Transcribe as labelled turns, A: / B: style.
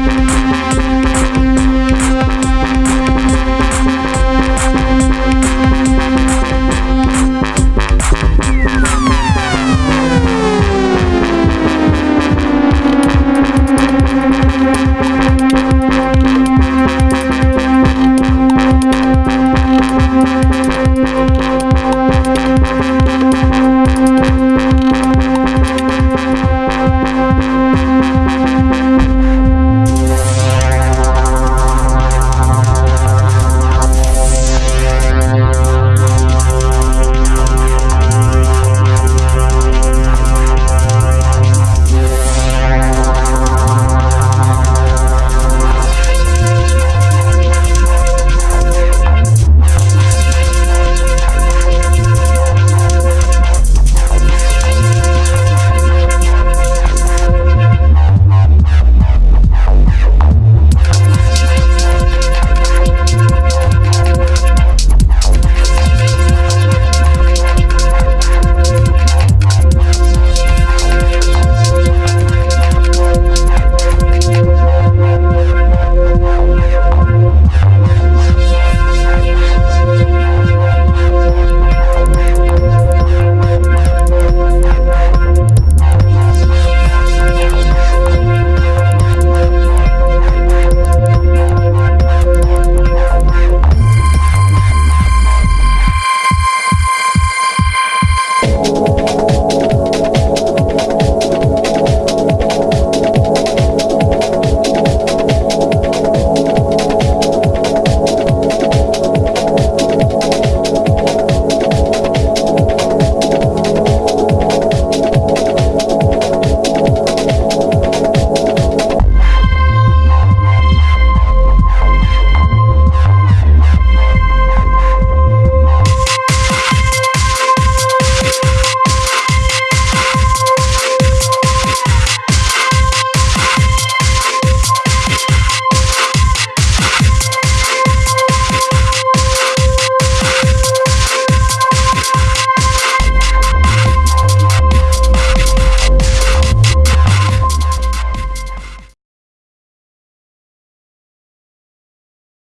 A: Música